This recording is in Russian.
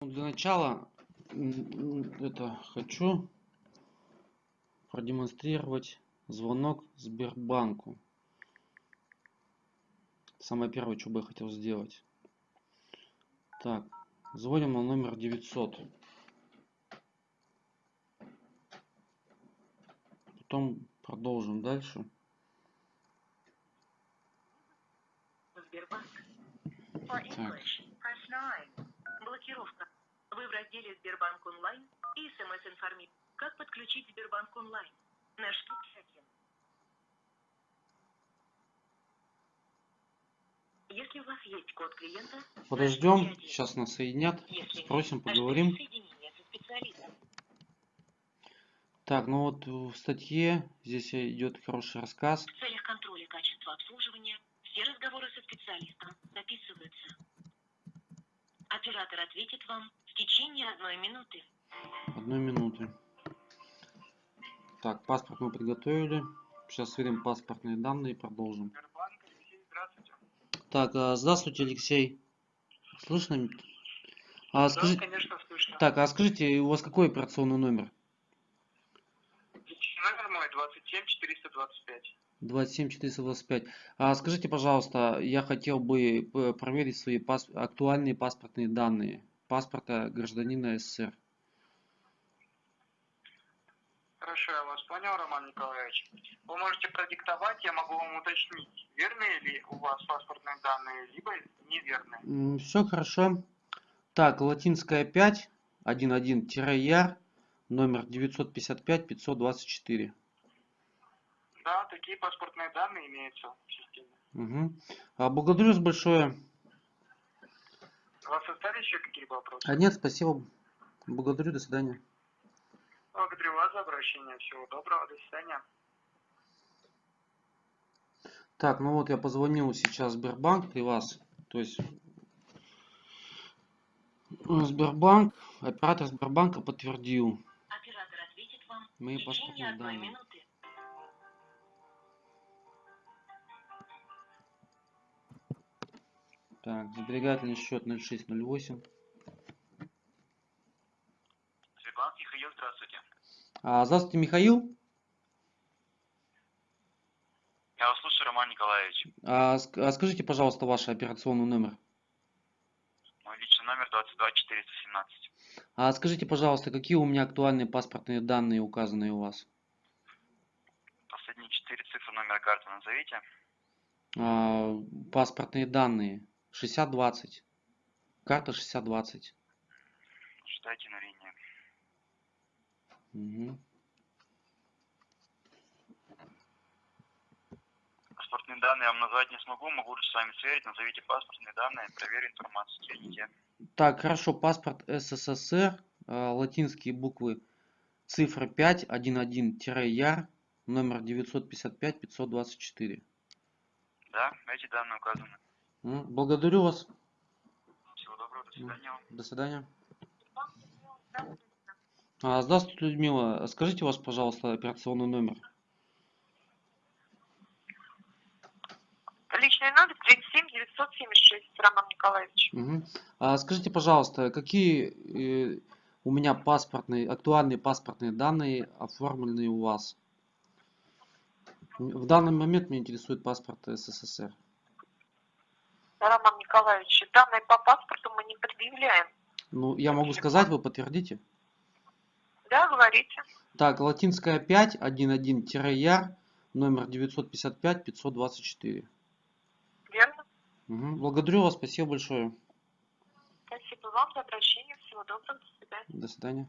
Ну, Для начала это хочу продемонстрировать звонок Сбербанку. Самое первое, что бы я хотел сделать. Так, звоним на номер 900. Потом продолжим дальше. Так. English, press 9. Блокировка. Вы в разделе Сбербанк онлайн и смс-информи. Как подключить Сбербанк онлайн? Наш один. Если у вас есть код клиента, Подождем, сейчас нас соединят, Если спросим, поговорим. Так, ну вот в статье здесь идет хороший рассказ. В целях контроля качества обслуживания все разговоры со специалистом записываются. Оператор ответит вам в течение одной минуты. Одной минуты. Так, паспорт мы приготовили. Сейчас сверим паспортные данные и продолжим. Так, а, здравствуйте, Алексей. Слышно? А, скажи- Да, конечно, слышно. Так, а скажите, у вас какой операционный номер? Номер мой 27 425. 27425. А скажите, пожалуйста, я хотел бы п- проверить свои пас- актуальные паспортные данные паспорта гражданина СССР. Хорошо, я вас понял, Роман Николаевич. Вы можете продиктовать, я могу вам уточнить, верные ли у вас паспортные данные, либо неверные. Все хорошо. Так, латинская 5, 11-яр, номер 955 524. Да, такие паспортные данные имеются в системе. Угу. А, благодарю вас большое. Остались еще какие-то вопросы? А нет, спасибо. Благодарю, до свидания. Благодарю вас за обращение. Всего доброго, до свидания. Так, ну вот я позвонил сейчас в Сбербанк при вас. То есть Сбербанк, оператор Сбербанка подтвердил Оператор ответит вам паспортные одной данные. минуты. Так, сберегательный счет 0608. Сбербанк, Михаил, здравствуйте. А, здравствуйте, Михаил. Я вас слушаю, Роман Николаевич. А, а скажите, пожалуйста, ваш операционный номер. Мой личный номер 22 417. А скажите, пожалуйста, какие у меня актуальные паспортные данные указаны у вас? Последние четыре цифры номера карты назовите. А, паспортные данные 6020. Карта 6020. Ждайте на линии. Мгм. Паспортные данные я вам назвать не смогу, могу лишь с вами сверить. Назовите паспортные данные, проверю информацию. Следите. Так, хорошо, паспорт СССР, а, латинские буквы, цифра 5, 11-яр, номер 955 524. Да, эти данные указаны. М, Благодарю вас. Всего доброго, до свидания. До свидания. А, здравствуйте, Людмила. Скажите вас, пожалуйста, операционный номер. Личный номер 37 976, Роман Николаевич. Мгм. А, скажите, пожалуйста, какие э, у меня паспортные, актуальные паспортные данные оформлены у вас? В данный момент меня интересует паспорт СССР. Роман Николаевич, данные по паспорту мы не предъявляем. Ну, я могу сказать, вы подтвердите? Да, говорите. Так, латинская 5, 11-яр, номер 955 524. Верно? Мгм. Благодарю вас, спасибо большое. Спасибо вам за обращение. Всего доброго. До свидания. До свидания.